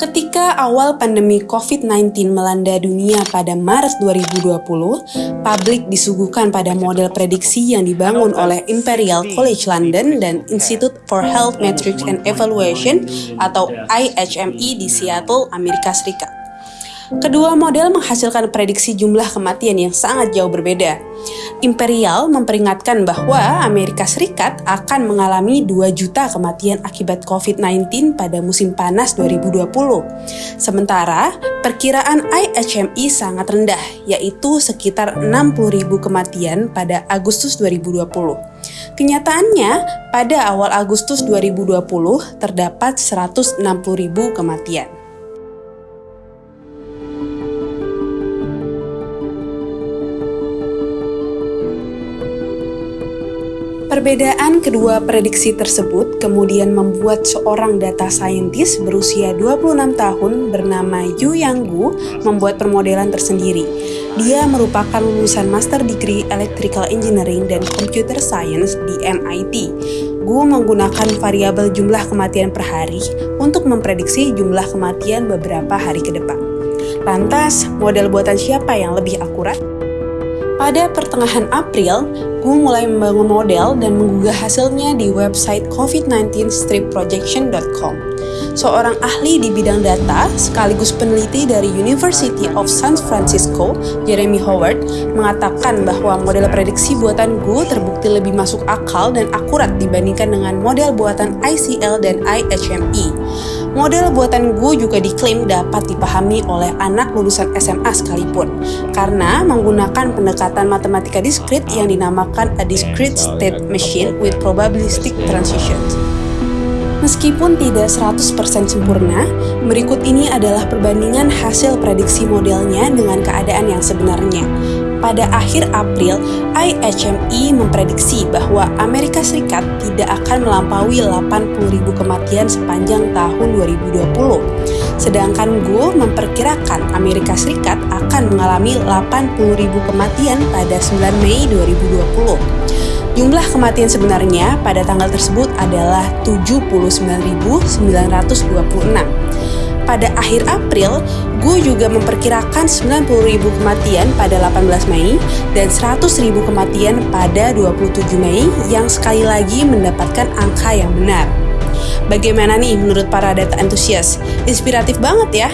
Ketika awal pandemi COVID-19 melanda dunia pada Maret 2020, publik disuguhkan pada model prediksi yang dibangun oleh Imperial College London dan Institute for Health Metrics and Evaluation atau IHME di Seattle, Amerika Serikat. Kedua model menghasilkan prediksi jumlah kematian yang sangat jauh berbeda. Imperial memperingatkan bahwa Amerika Serikat akan mengalami 2 juta kematian akibat COVID-19 pada musim panas 2020. Sementara, perkiraan IHME sangat rendah, yaitu sekitar 60 ribu kematian pada Agustus 2020. Kenyataannya, pada awal Agustus 2020 terdapat 160 ribu kematian. Perbedaan kedua prediksi tersebut kemudian membuat seorang data scientist berusia 26 tahun bernama Yu Yanggu membuat permodelan tersendiri. Dia merupakan lulusan Master Degree Electrical Engineering dan Computer Science di MIT. Gu menggunakan variabel jumlah kematian per hari untuk memprediksi jumlah kematian beberapa hari ke depan. Lantas, model buatan siapa yang lebih akurat? Pada pertengahan April, Gu mulai membangun model dan menggugah hasilnya di website covid19stripprojection.com. Seorang ahli di bidang data sekaligus peneliti dari University of San Francisco, Jeremy Howard, mengatakan bahwa model prediksi buatan Gu terbukti lebih masuk akal dan akurat dibandingkan dengan model buatan ICL dan IHME. Model buatan Gu juga diklaim dapat dipahami oleh anak lulusan SMA sekalipun, karena menggunakan pendekatan matematika diskrit yang dinamakan a discrete state machine with probabilistic transitions. Meskipun tidak 100% sempurna, berikut ini adalah perbandingan hasil prediksi modelnya dengan keadaan yang sebenarnya pada akhir April, IHME memprediksi bahwa Amerika Serikat tidak akan melampaui 80.000 kematian sepanjang tahun 2020. Sedangkan GO memperkirakan Amerika Serikat akan mengalami 80.000 kematian pada 9 Mei 2020. Jumlah kematian sebenarnya pada tanggal tersebut adalah 79.926 pada akhir April, Gu juga memperkirakan 90.000 kematian pada 18 Mei dan 100.000 kematian pada 27 Mei yang sekali lagi mendapatkan angka yang benar. Bagaimana nih menurut para data antusias? Inspiratif banget ya?